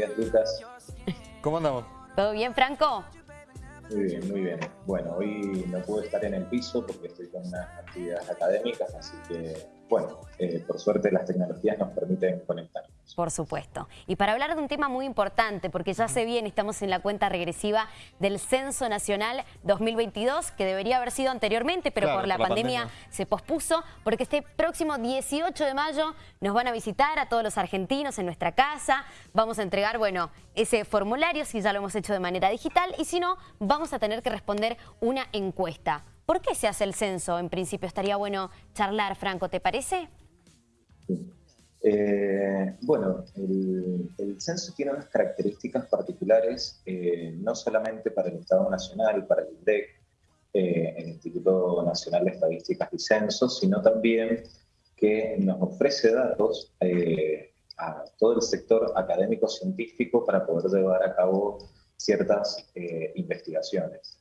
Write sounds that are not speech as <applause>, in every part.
días, Lucas. ¿Cómo andamos? ¿Todo bien, Franco? Muy bien, muy bien. Bueno, hoy no pude estar en el piso porque estoy con unas actividades académicas, así que, bueno, eh, por suerte las tecnologías nos permiten conectarnos. Por supuesto. Y para hablar de un tema muy importante, porque ya se viene, estamos en la cuenta regresiva del Censo Nacional 2022, que debería haber sido anteriormente, pero por, la, pandemia se pospuso, porque este próximo 18 de mayo nos van a visitar a todos los argentinos en nuestra casa, vamos a entregar, bueno, ese formulario, si ya lo hemos hecho de manera digital, y si no, vamos a tener que responder una encuesta. ¿Por qué se hace el censo? En principio estaría bueno charlar, Franco, ¿te parece? Eh, bueno, el, censo tiene unas características particulares, eh, no solamente para el Estado Nacional, para el INDEC, eh, el Instituto Nacional de Estadísticas y Censos, sino también que nos ofrece datos a todo el sector académico-científico para poder llevar a cabo ciertas investigaciones.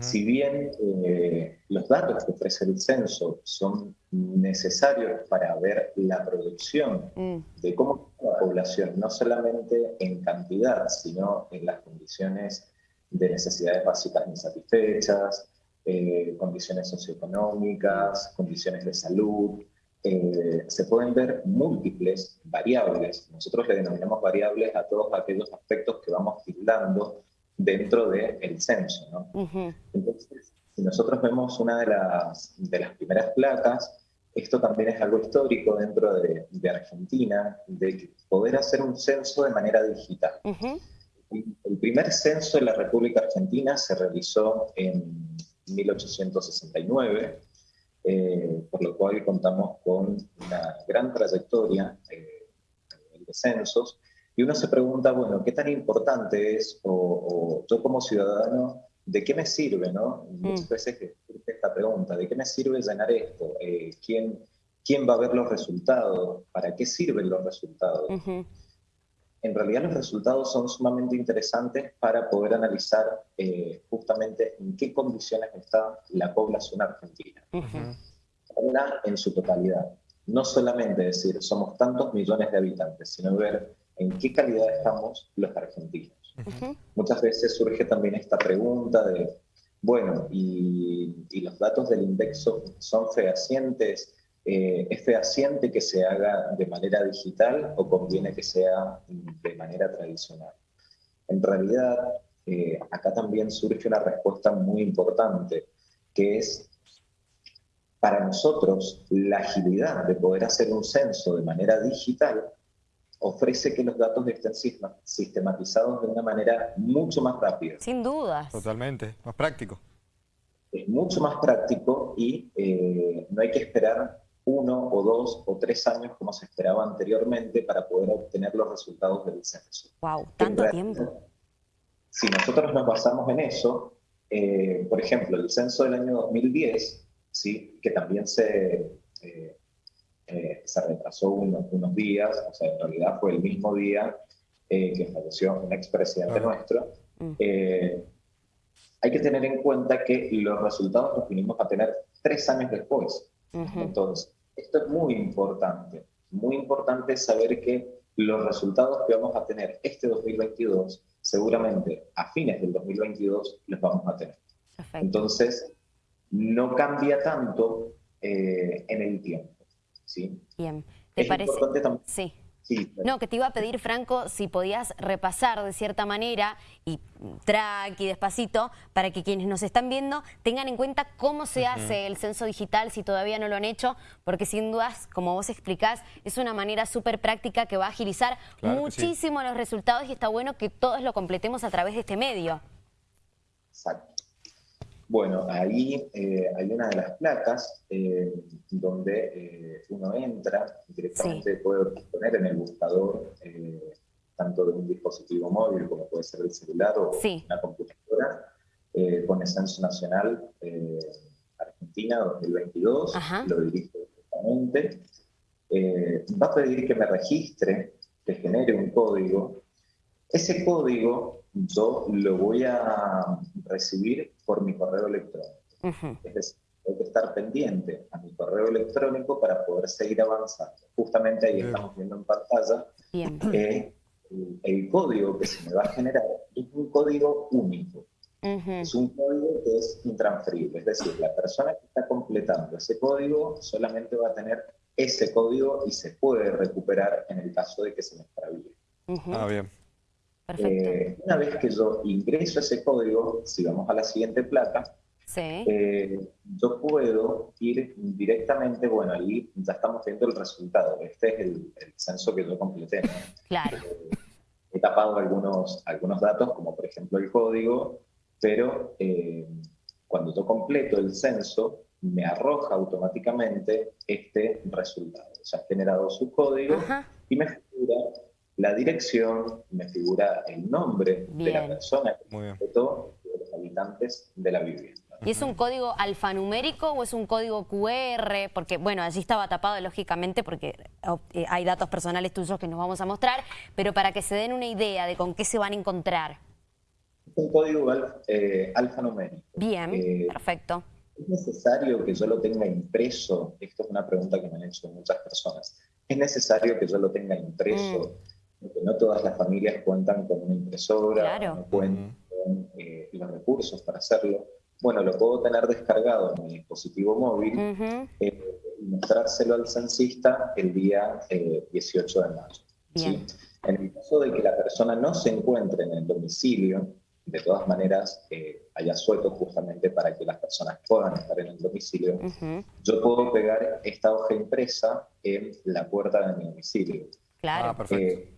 Si bien eh, los datos que ofrece el censo son necesarios para ver la producción mm. de cómo es la población, no solamente en cantidad, sino en las condiciones de necesidades básicas insatisfechas, eh, condiciones socioeconómicas, condiciones de salud, eh, se pueden ver múltiples variables. Nosotros le denominamos variables a todos aquellos aspectos que vamos tildando dentro del censo. ¿no? Entonces, si nosotros vemos una de las, de las primeras placas, esto también es algo histórico dentro de, de Argentina, de poder hacer un censo de manera digital. El primer censo en la República Argentina se realizó en 1869, eh, por lo cual contamos con una gran trayectoria eh, de censos, y uno se pregunta, bueno, ¿qué tan importante es, o, yo como ciudadano, ¿de qué me sirve, no? Mm. Muchas veces que surge esta pregunta, ¿de qué me sirve llenar esto? Eh, ¿quién, ¿Quién va a ver los resultados? ¿Para qué sirven los resultados? En realidad los resultados son sumamente interesantes para poder analizar eh, justamente en qué condiciones está la población argentina. en su totalidad. No solamente decir, somos tantos millones de habitantes, sino ver en qué calidad estamos los argentinos. Muchas veces surge también esta pregunta de, bueno, ¿y, los datos del indexo son fehacientes? Eh, ¿Es fehaciente que se haga de manera digital o conviene que sea de manera tradicional? En realidad, eh, acá también surge una respuesta muy importante, que es para nosotros la agilidad de poder hacer un censo de manera digital ofrece que los datos estén sistematizados de una manera mucho más rápida. Sin dudas. Totalmente, más práctico. Es mucho más práctico y eh, no hay que esperar uno o dos o tres años como se esperaba anteriormente para poder obtener los resultados del censo. ¡Wow! ¿Tanto tiempo? Si nosotros nos basamos en eso, eh, por ejemplo, el censo del año 2010, ¿sí? que también se, eh, eh, se retrasó unos, unos, días, o sea, en realidad fue el mismo día eh, que falleció un expresidente nuestro. Mm. Eh, hay que tener en cuenta que los resultados los vinimos a tener tres años después. Entonces, esto es muy importante. Muy importante saber que los resultados que vamos a tener este 2022, seguramente a fines del 2022 los vamos a tener. Entonces, no cambia tanto en el tiempo. ¿Sí? Bien. ¿Te parece? Sí. Sí, no, que te iba a pedir, Franco, si podías repasar de cierta manera y track y despacito para que quienes nos están viendo tengan en cuenta cómo se hace el censo digital si todavía no lo han hecho, porque sin dudas, como vos explicás, es una manera súper práctica que va a agilizar muchísimo los resultados y está bueno que todos lo completemos a través de este medio. Exacto. Bueno, ahí eh, hay una de las placas eh, donde eh, uno entra, directamente puede poner en el buscador tanto de un dispositivo móvil como puede ser el celular o una computadora, pone Censo Nacional Argentina 2022, lo dirijo directamente, va a pedir que me registre, que genere un código. Ese código yo lo voy a recibir por mi correo electrónico. Es decir, tengo que estar pendiente a mi correo electrónico para poder seguir avanzando. Justamente ahí estamos viendo en pantalla que el, código que se me va a generar es un código único. Es un código que es intransferible, es decir, la persona que está completando ese código solamente va a tener ese código y se puede recuperar en el caso de que se me extravíe. Ah, bien. Eh, una vez que yo ingreso ese código, si vamos a la siguiente placa, eh, yo puedo ir directamente, bueno, ahí ya estamos viendo el resultado. Este es el, censo que yo completé. Claro. Eh, he tapado algunos, algunos datos, como por ejemplo el código, pero cuando yo completo el censo, me arroja automáticamente este resultado. O sea, ha generado su código y me figura la dirección, me figura el nombre de la persona que completó de los habitantes de la vivienda. ¿Y es un código alfanumérico o es un código QR? Porque, bueno, allí estaba tapado lógicamente porque eh, hay datos personales tuyos que nos vamos a mostrar, pero para que se den una idea de con qué se van a encontrar. Es un código eh, alfanumérico. Bien, eh, perfecto. ¿Es necesario que yo lo tenga impreso? Esto es una pregunta que me han hecho muchas personas. ¿Es necesario que yo lo tenga impreso? Mm. Porque no todas las familias cuentan con una impresora, no cuentan con eh, los recursos para hacerlo. Bueno, lo puedo tener descargado en mi dispositivo móvil eh, y mostrárselo al censista el día 18 eh, de mayo. En el caso de que la persona no se encuentre en el domicilio, de todas maneras eh, haya suelto justamente para que las personas puedan estar en el domicilio, yo puedo pegar esta hoja impresa en la puerta de mi domicilio. Claro. Ah, eh,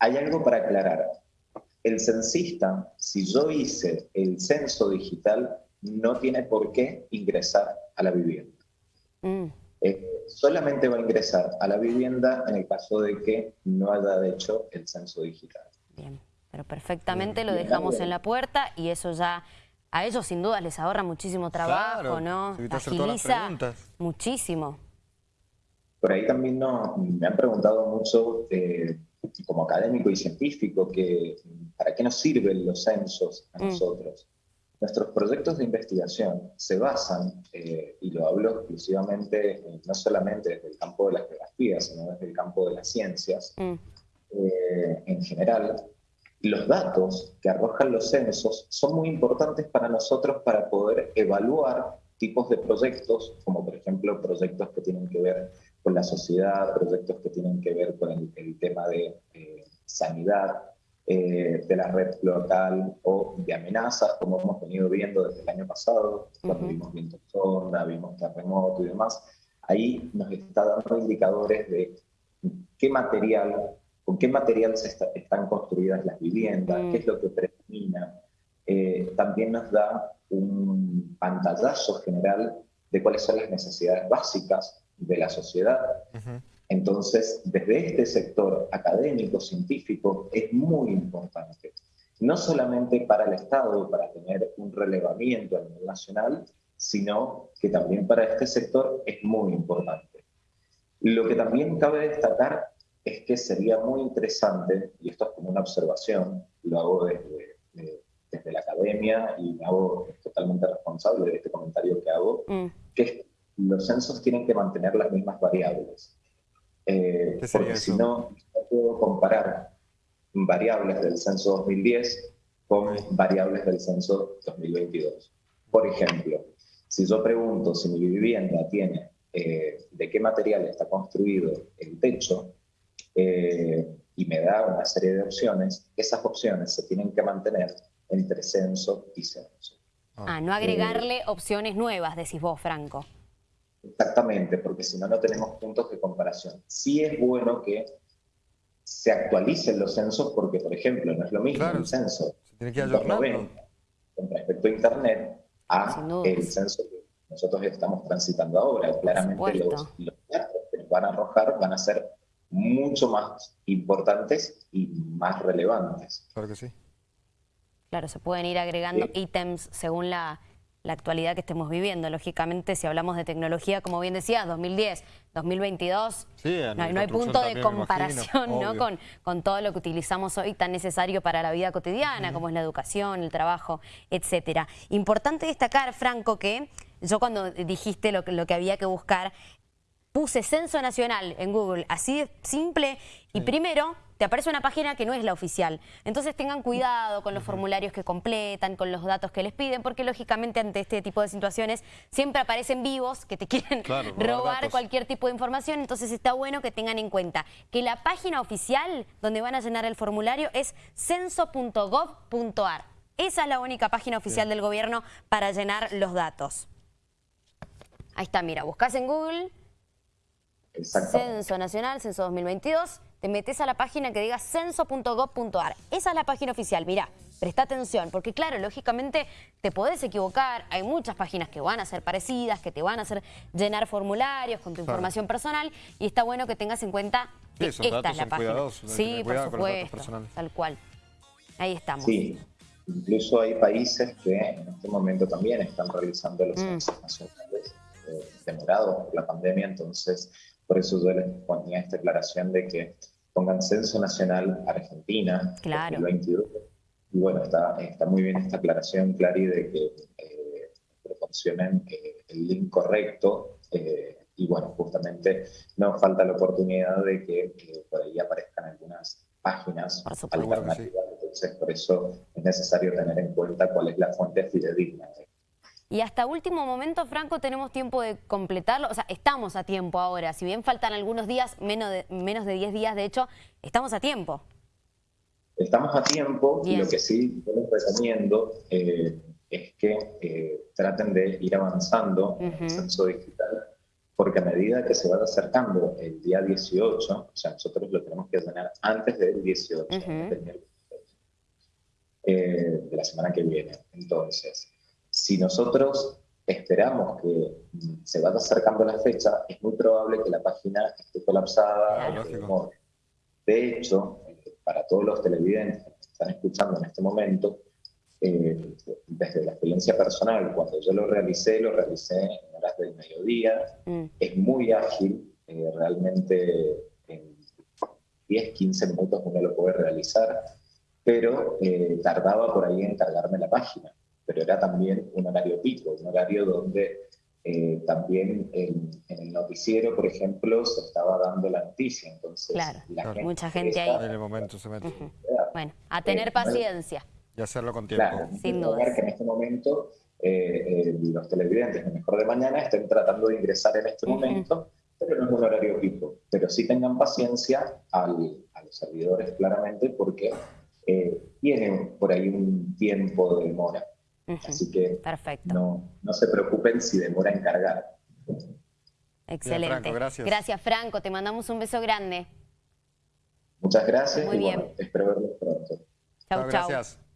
hay algo para aclarar. El censista, si yo hice el censo digital, no tiene por qué ingresar a la vivienda. Mm. Eh, solamente va a ingresar a la vivienda en el caso de que no haya hecho el censo digital. Bien. Pero perfectamente lo dejamos en la puerta y eso ya a ellos sin duda les ahorra muchísimo trabajo, ¿no? Agiliza muchísimo. Por ahí también no, me han preguntado mucho, eh, como académico y científico, que para qué nos sirven los censos a mm. nosotros. Nuestros proyectos de investigación se basan, eh, y lo hablo exclusivamente, eh, no solamente desde el campo de la geografía, sino desde el campo de las ciencias, mm. en general, los datos que arrojan los censos son muy importantes para nosotros para poder evaluar tipos de proyectos, como por ejemplo proyectos que tienen que ver con la sociedad, proyectos que tienen que ver con el, tema de eh, sanidad, eh, de la red local o de amenazas, como hemos venido viendo desde el año pasado, cuando vimos viento sonda, vimos terremoto y demás. Ahí nos está dando indicadores de qué material con qué material se están construidas las viviendas, qué es lo que predomina. Eh, también nos da un pantallazo general de cuáles son las necesidades básicas de la sociedad. Entonces, desde este sector académico, científico, es muy importante, no solamente para el Estado, para tener un relevamiento a nivel nacional, sino que también para este sector es muy importante. Lo que también cabe destacar es que sería muy interesante, y esto es como una observación, lo hago desde, desde la academia y me hago totalmente responsable de este comentario que hago, mm. que los censos tienen que mantener las mismas variables. Eh, porque si no, no puedo comparar variables del censo 2010 con variables del censo 2022. Por ejemplo, si yo pregunto si mi vivienda tiene eh, de qué material está construido el techo, eh, y me da una serie de opciones, esas opciones se tienen que mantener entre censo y censo. Ah, no agregarle eh, opciones nuevas, decís vos, Franco. Exactamente, porque si no, no tenemos puntos de comparación. Sí es bueno que se actualicen los censos porque, por ejemplo, no es lo mismo un censo tiene que con respecto a Internet a el censo que nosotros estamos transitando ahora. Claramente los, los datos que nos van a arrojar van a ser mucho más importantes y más relevantes. Claro que sí. Claro, se pueden ir agregando ítems según la, actualidad que estemos viviendo. Lógicamente, si hablamos de tecnología, como bien decías, 2010, 2022, no, hay punto de comparación ¿no? con, con todo lo que utilizamos hoy tan necesario para la vida cotidiana, como es la educación, el trabajo, etcétera. Importante destacar, Franco, que yo cuando dijiste lo, lo que había que buscar, puse Censo Nacional en Google, así de simple, y primero te aparece una página que no es la oficial. Entonces tengan cuidado con los formularios que completan, con los datos que les piden, porque lógicamente ante este tipo de situaciones siempre aparecen vivos que te <laughs> quieren robar cualquier tipo de información. Entonces está bueno que tengan en cuenta que la página oficial donde van a llenar el formulario es censo.gov.ar. Esa es la única página oficial del gobierno para llenar los datos. Ahí está, mira, buscas en Google, Censo Nacional, Censo 2022, te metes a la página que diga censo.gov.ar. Esa es la página oficial, mira, presta atención, porque claro, lógicamente te podés equivocar, hay muchas páginas que van a ser parecidas, que te van a hacer llenar formularios con tu información personal, y está bueno que tengas en cuenta que esta es la página. Sí, por supuesto, tal cual. Ahí estamos. Sí, incluso hay países que en este momento también están realizando los mm. censos nacionales demorados por la pandemia, entonces por eso yo les ponía esta aclaración de que pongan Censo Nacional Argentina claro. 2022. Y bueno, está, está muy bien esta aclaración, Clary, de que eh, proporcionen eh, el link correcto. Eh, y bueno, justamente no falta la oportunidad de que por ahí aparezcan algunas páginas alternativas. Entonces, por eso es necesario tener en cuenta cuál es la fuente fidedigna y hasta último momento, Franco, tenemos tiempo de completarlo. O sea, estamos a tiempo ahora. Si bien faltan algunos días, menos de, menos de 10 días, de hecho, estamos a tiempo. Estamos a tiempo y lo que sí yo les recomiendo eh, es que eh, traten de ir avanzando en el censo digital, porque a medida que se va acercando el día 18, o sea, nosotros lo tenemos que llenar antes del 18, eh, de la semana que viene. Entonces, si nosotros esperamos que se vaya acercando la fecha, es muy probable que la página esté colapsada. de hecho, para todos los televidentes que están escuchando en este momento, eh, desde la experiencia personal, cuando yo lo realicé, lo realicé en horas del mediodía, mm. es muy ágil, eh, realmente en 10, 15 minutos uno lo puede realizar, pero eh, tardaba por ahí en cargarme la página pero era también un horario pico, un horario donde eh, también en, el noticiero, por ejemplo, se estaba dando la noticia. Entonces, claro, mucha gente ahí. En el momento se mete. Bueno, a tener eh, paciencia. Y hacerlo con tiempo. Claro, sin duda. que en este momento eh, los televidentes de Mejor de Mañana estén tratando de ingresar en este momento, pero no es un horario pico. Pero sí tengan paciencia al, a los servidores, claramente, porque tienen por ahí un tiempo de demora. Así que No, no se preocupen si demora en cargar. Excelente. gracias. gracias, Franco. Te mandamos un beso grande. Muchas gracias. Muy bien. espero verlos pronto. Chau, chau. Gracias.